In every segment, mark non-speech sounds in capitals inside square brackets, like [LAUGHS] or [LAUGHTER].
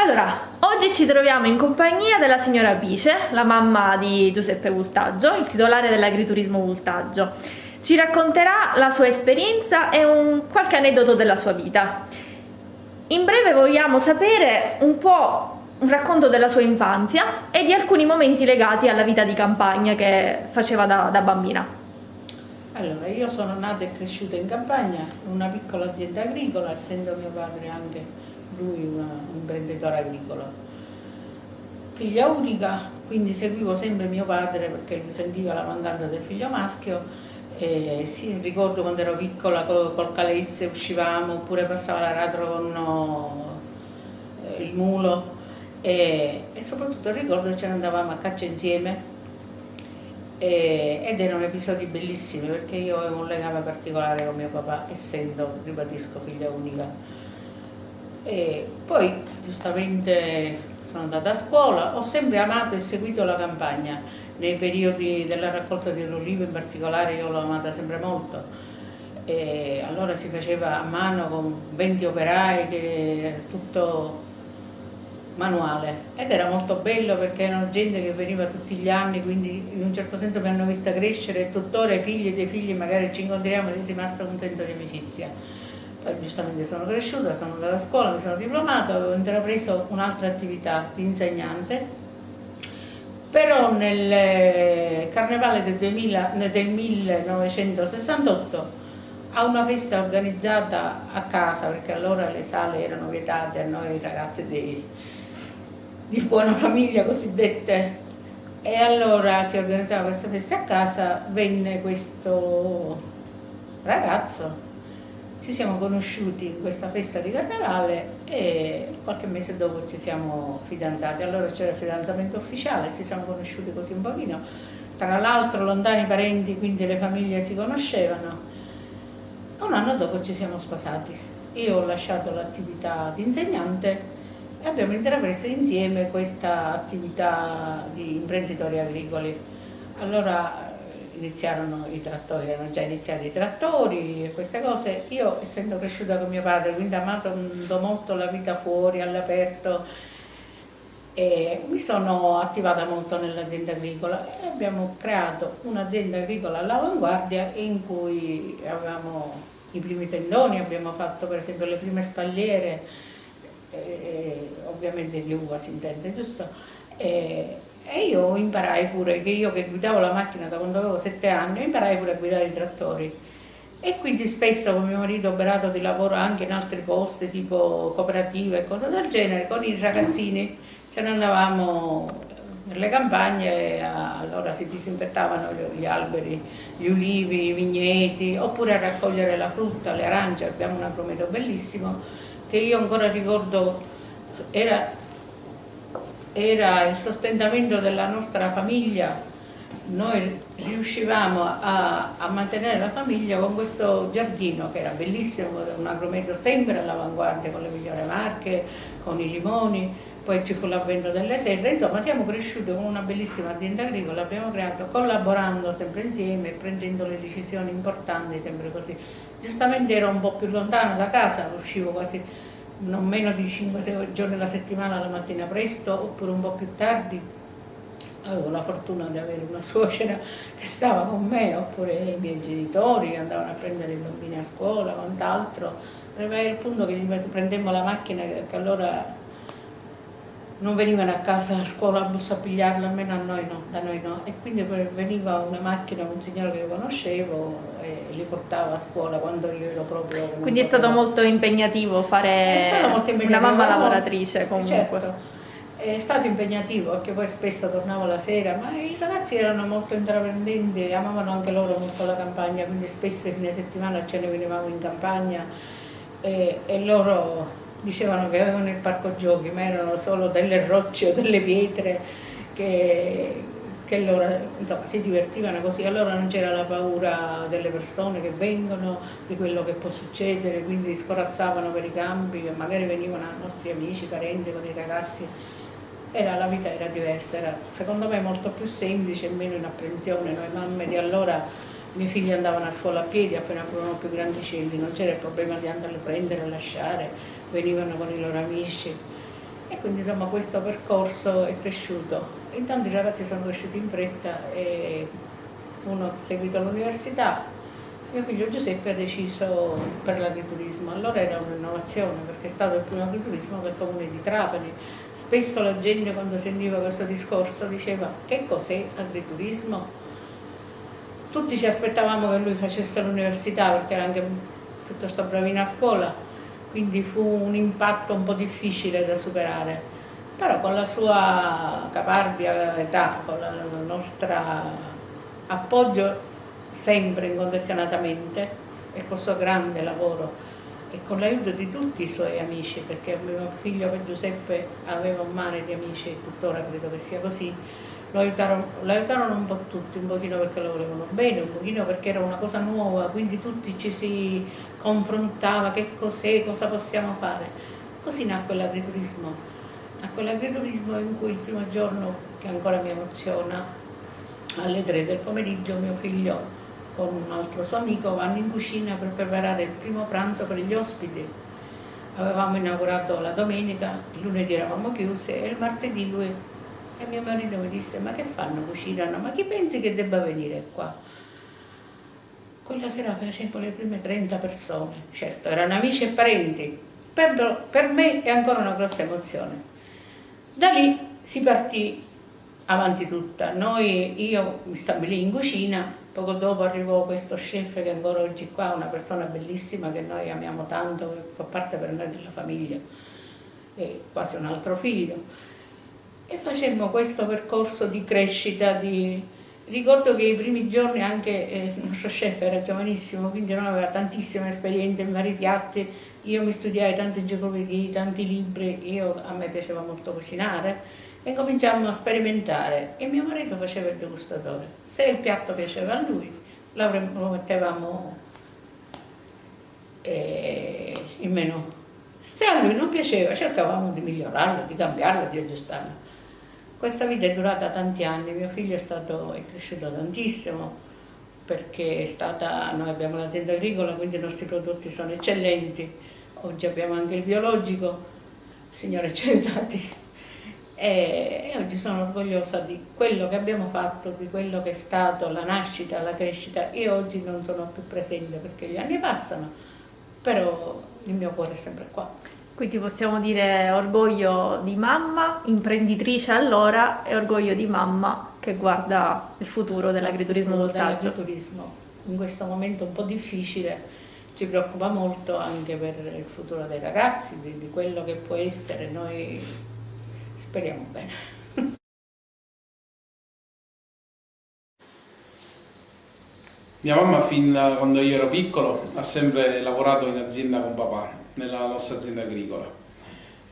Allora, oggi ci troviamo in compagnia della signora Pice, la mamma di Giuseppe Vultaggio, il titolare dell'agriturismo Vultaggio. Ci racconterà la sua esperienza e un, qualche aneddoto della sua vita. In breve vogliamo sapere un po' un racconto della sua infanzia e di alcuni momenti legati alla vita di campagna che faceva da, da bambina. Allora, io sono nata e cresciuta in campagna, in una piccola azienda agricola, essendo mio padre anche lui un imprenditore agricolo. Figlia unica, quindi seguivo sempre mio padre perché mi sentiva la mancanza del figlio maschio e sì, ricordo quando ero piccola col, col calesse uscivamo oppure passava l'aratro con no, eh, il mulo e, e, soprattutto ricordo che ce ne andavamo a caccia insieme e, ed erano episodi bellissimi perché io avevo un legame particolare con mio papà essendo, ribadisco, figlia unica e poi giustamente sono andata a scuola, ho sempre amato e seguito la campagna, nei periodi della raccolta dell'olivo in particolare io l'ho amata sempre molto. E allora si faceva a mano con 20 operai, che tutto manuale. Ed era molto bello perché erano gente che veniva tutti gli anni quindi in un certo senso mi hanno vista crescere e tuttora i figli dei figli magari ci incontriamo e è rimasto un di amicizia poi giustamente sono cresciuta, sono andata a scuola, mi sono diplomata, avevo intrapreso un'altra attività di insegnante, però nel eh, carnevale del, 2000, del 1968 a una festa organizzata a casa, perché allora le sale erano vietate a noi ragazze di, di buona famiglia cosiddette, e allora si organizzava questa festa a casa, venne questo ragazzo ci siamo conosciuti in questa festa di carnevale e qualche mese dopo ci siamo fidanzati. Allora c'era il fidanzamento ufficiale, ci siamo conosciuti così un pochino. Tra l'altro lontani parenti, quindi le famiglie si conoscevano. Un anno dopo ci siamo sposati. Io ho lasciato l'attività di insegnante e abbiamo intrapreso insieme questa attività di imprenditori agricoli. Allora iniziarono i trattori, erano già iniziati i trattori e queste cose. Io essendo cresciuta con mio padre, quindi amato molto la vita fuori, all'aperto, mi sono attivata molto nell'azienda agricola e abbiamo creato un'azienda agricola all'avanguardia in cui avevamo i primi tendoni, abbiamo fatto per esempio le prime spalliere, eh, ovviamente di uva si intende, giusto? E, e io imparai pure, che io che guidavo la macchina da quando avevo sette anni, imparai pure a guidare i trattori. E quindi spesso con mio marito operato di lavoro anche in altri posti, tipo cooperative e cose del genere, con i ragazzini ce ne andavamo nelle campagne, allora si disinfettavano gli alberi, gli ulivi, i vigneti, oppure a raccogliere la frutta, le arance, abbiamo un agrometo bellissimo che io ancora ricordo, era era il sostentamento della nostra famiglia, noi riuscivamo a, a, mantenere la famiglia con questo giardino che era bellissimo, un agrometo sempre all'avanguardia con le migliori marche, con i limoni, poi ci fu l'avvento delle serre, insomma siamo cresciuti con una bellissima azienda agricola, abbiamo creato collaborando sempre insieme, prendendo le decisioni importanti sempre così. Giustamente ero un po' più lontana da casa, uscivo quasi non meno di 5-6 giorni alla settimana la mattina presto oppure un po' più tardi. Avevo la fortuna di avere una suocera che stava con me oppure i miei genitori che andavano a prendere i bambini a scuola quant'altro. Arrivai al punto che prendemmo la macchina che allora non venivano a casa a scuola a bus a pigliarla, almeno a noi no, da noi no. E quindi veniva una macchina, un signore che conoscevo e li portava a scuola quando io ero proprio... Quindi è stato molto impegnativo fare molto impegnativo, una mamma lavoratrice comunque. Certo. È stato impegnativo perché poi spesso tornavo la sera, ma i ragazzi erano molto intraprendenti, amavano anche loro molto la campagna, quindi spesso i fine settimana ce ne venivamo in campagna e, e loro dicevano che avevano il parco giochi, ma erano solo delle rocce o delle pietre che, che loro insomma, si divertivano così, allora non c'era la paura delle persone che vengono, di quello che può succedere, quindi scorazzavano per i campi, magari venivano nostri amici, parenti con i ragazzi, era, la vita era diversa, era secondo me molto più semplice e meno in apprensione, noi mamme di allora miei figli andavano a scuola a piedi appena furono più grandicelli, non c'era il problema di andarli a prendere e lasciare, venivano con i loro amici E quindi insomma questo percorso è cresciuto. Intanto i ragazzi sono cresciuti in fretta e uno ha seguito l'università, mio figlio Giuseppe ha deciso per l'agriturismo, allora era un'innovazione perché è stato il primo agriturismo del comune di Trapani. Spesso la gente quando sentiva questo discorso diceva che cos'è agriturismo? Tutti ci aspettavamo che lui facesse l'università perché era anche piuttosto bravino a scuola, quindi fu un impatto un po' difficile da superare, però con la sua caparbia età, con il nostro appoggio sempre incondizionatamente e col suo grande lavoro e con l'aiuto di tutti i suoi amici, perché mio figlio Giuseppe aveva un mare di amici tuttora credo che sia così, lo aiutarono, lo aiutarono, un po' tutti, un pochino perché lo volevano bene, un pochino perché era una cosa nuova, quindi tutti ci si confrontava, che cos'è, cosa possiamo fare. Così nacque l'agriturismo, nacque l'agriturismo in cui il primo giorno, che ancora mi emoziona, alle tre del pomeriggio mio figlio con un altro suo amico vanno in cucina per preparare il primo pranzo per gli ospiti. Avevamo inaugurato la domenica, il lunedì eravamo chiusi e il martedì lui e mio marito mi disse ma che fanno, cucinano, ma chi pensi che debba venire qua? Quella sera facevamo le prime 30 persone, certo erano amici e parenti, per, per me è ancora una grossa emozione. Da lì si partì avanti tutta, Noi, io mi stabilì in cucina Poco dopo arrivò questo chef che ancora oggi qua, una persona bellissima che noi amiamo tanto, che fa parte per noi della famiglia, è quasi un altro figlio. E facemmo questo percorso di crescita, di... ricordo che i primi giorni anche eh, il nostro chef era giovanissimo, quindi non aveva tantissime esperienze in vari piatti, io mi studiai tante enciclopedie, tanti libri, io, a me piaceva molto cucinare, e cominciammo a sperimentare e mio marito faceva il degustatore. Se il piatto piaceva a lui, lo mettevamo eh, in menù. Se a lui non piaceva, cercavamo di migliorarlo, di cambiarlo, di aggiustarlo. Questa vita è durata tanti anni, mio figlio è, stato, è cresciuto tantissimo perché è stata, noi abbiamo l'azienda agricola, quindi i nostri prodotti sono eccellenti, oggi abbiamo anche il biologico, signore [LAUGHS] Centati, e, oggi sono orgogliosa di quello che abbiamo fatto, di quello che è stato la nascita, la crescita. Io oggi non sono più presente perché gli anni passano, però il mio cuore è sempre qua. Quindi possiamo dire orgoglio di mamma, imprenditrice allora, e orgoglio di mamma che guarda il futuro dell'agriturismo voltaggio. Dell'agriturismo. In questo momento un po' difficile ci preoccupa molto anche per il futuro dei ragazzi, di, di quello che può essere. Noi Speriamo bene. [LAUGHS] Mia mamma fin da quando io ero piccolo ha sempre lavorato in azienda con papà, nella nostra azienda agricola.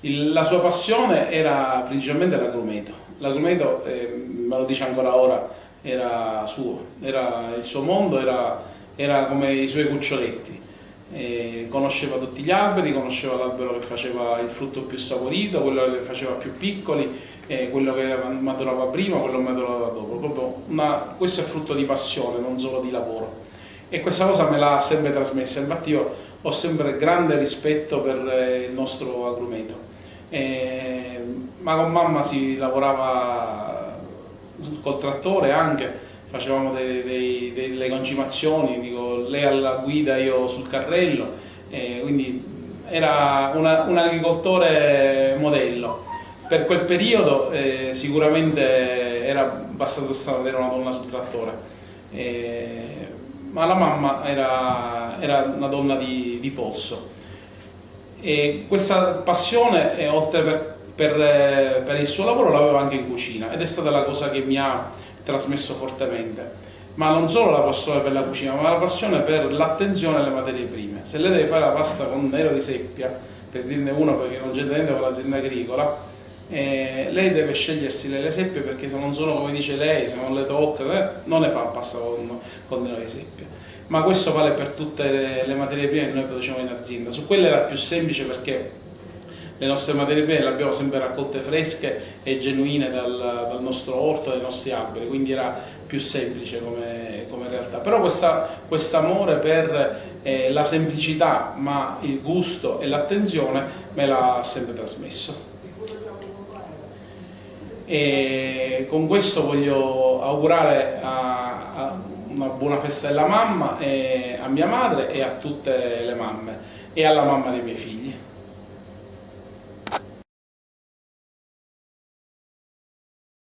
Il, la sua passione era principalmente l'agrumeto. L'agrumeto, eh, me lo dice ancora ora, era suo, era, il suo mondo era, era come i suoi cuccioletti eh, conosceva tutti gli alberi, conosceva l'albero che faceva il frutto più saporito, quello che faceva più piccoli, eh, quello che maturava prima, quello che maturava dopo. Una, questo è frutto di passione, non solo di lavoro. E questa cosa me l'ha sempre trasmessa, infatti io ho sempre grande rispetto per eh, il nostro agrumeto. Eh, ma con mamma si lavorava col trattore anche, facevamo dei, dei, delle concimazioni, dico, lei alla guida, io sul carrello, eh, quindi era una, un agricoltore modello. Per quel periodo eh, sicuramente era abbastanza strano avere una donna sul trattore, eh, ma la mamma era, era una donna di, di polso. E questa passione, eh, oltre per, per, per il suo lavoro, l'aveva anche in cucina ed è stata la cosa che mi ha trasmesso fortemente ma non solo la passione per la cucina, ma la passione per l'attenzione alle materie prime. Se lei deve fare la pasta con nero di seppia, per dirne uno perché non c'è niente con l'azienda agricola, eh, lei deve scegliersi le, le seppie perché se non sono come dice lei, se non le tocca, eh, non ne fa pasta con, con nero di seppia. Ma questo vale per tutte le, le materie prime che noi produciamo in azienda. Su quelle era più semplice perché le nostre materie prime le abbiamo sempre raccolte fresche e genuine dal, dal nostro orto, dai nostri alberi, quindi era più semplice come, come realtà. Però questo amore per eh, la semplicità, ma il gusto e l'attenzione me l'ha sempre trasmesso. E con questo voglio augurare a, a una buona festa della mamma, a mia madre e a tutte le mamme e alla mamma dei miei figli.